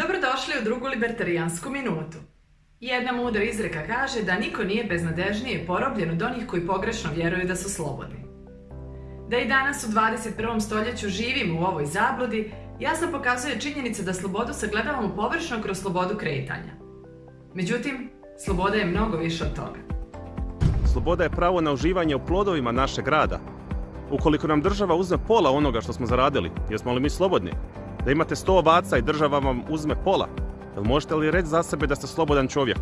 Dobrodošli u drugu libertarijansku minutu. Jedna mudra izreka kaže da niko nije beznadežnije porobljen od onih koji pogrešno vjeruju da su slobodni. Da i danas u 21. stoljeću živimo u ovoj zabludi, jasno pokazuje činjenica da slobodu sagledavamo površno kroz slobodu kretanja. Međutim, sloboda je mnogo više od toga. Sloboda je pravo na uživanje u plodovima našeg rada. Ukoliko nam država uzme pola onoga što smo zaradili, jesmo li mi slobodni? Da imate sto ovaca i država vam uzme pola, jel možete li reći za sebe da ste slobodan čovjek?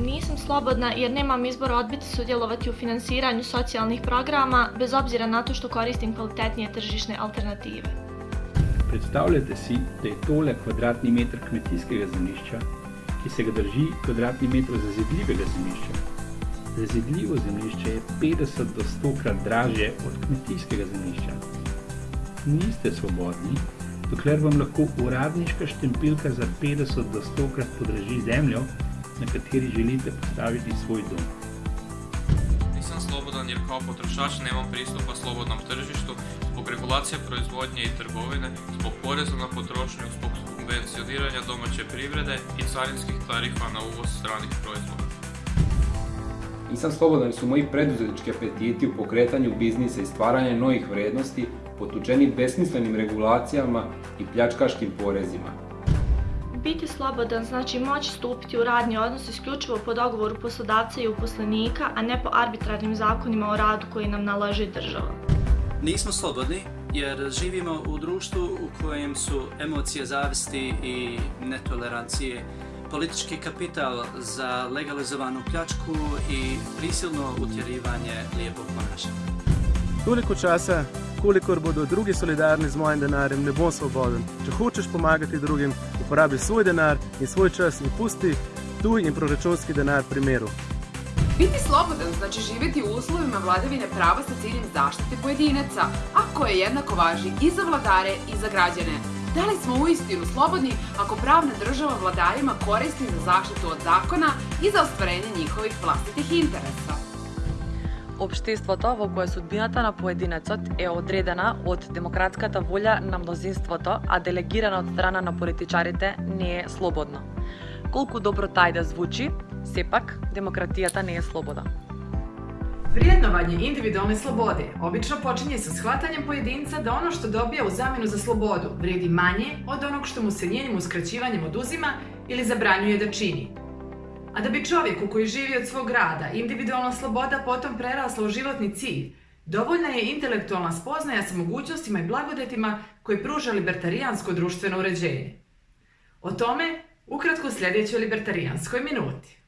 Nisam slobodna jer nemam izbora odbiti sudjelovati u financiranju socijalnih programa bez obzira na to što koristim kvalitetnije tržišne alternative. Predstavljate si, da je tole kvadratni meter kmetijskega zemljišča, ki se ga drži kvadratni meter zazidljivega zemljišča. Zazidljivo zemljišče je 50 do 100 krat dražje od kmetijskega zemljišča. Niste svobodni, dokler vam lahko uradniška štempilka za 50 do 100 krat podraži zemljo, na kateri želite postaviti svoj dom. Nisam slobodan jer kao potrošač nemam pristupa slobodnom tržištu zbog regulacije proizvodnje i trgovine, zbog poreza na potrošnju, zbog subvencioniranja domaće privrede i carinskih tarifa na uvoz stranih proizvoda. Nisam slobodan jer su moji preduzetnički apetiti u pokretanju biznisa i stvaranja novih vrednosti potučeni besmislenim regulacijama i pljačkaškim porezima. Biti slobodan znači moći stupiti u radni odnos isključivo po dogovoru poslodavca i uposlenika, a ne po arbitrarnim zakonima o radu koji nam nalaže država. Nismo slobodni jer živimo u društvu u kojem su emocije zavisti i netolerancije politički kapital za legalizovanu pljačku i prisilno utjerivanje lijepog ponašanja. Toliko časa, kolikor bodo drugi solidarni z mojim denarjem, ne bom svoboden. Če hočeš pomagati drugim, uporabi svoj denar in svoj čas in pusti tuj in proračunski denar pri miru. Biti slobodan znači živjeti u uslovima vladavine prava sa ciljem zaštite pojedinaca, a koje jednako važi i za vladare i za građane. Da li smo uistinu slobodni ako pravna država vladarima koristi za zaštitu od zakona i za ostvarenje njihovih vlastitih interesa? Обштеството во кое судбината на поединецот е одредена од демократската волја на мнозинството, а делегирана од страна на политичарите не е слободно. Колку добро тај да звучи, сепак демократијата не е слобода. Вредновање индивидуални слободи обично почиње со схватањем поединца да оно што добија у замену за слободу вреди мање од оног што му се њеnim ускраćivanjem одузима или забранјуе да чини, A da bi čovjeku koji živi od svog rada individualna sloboda potom prerasla u životni cilj, dovoljna je intelektualna spoznaja sa mogućnostima i blagodetima koji pruža libertarijansko društveno uređenje. O tome ukratko u sljedećoj libertarijanskoj minuti.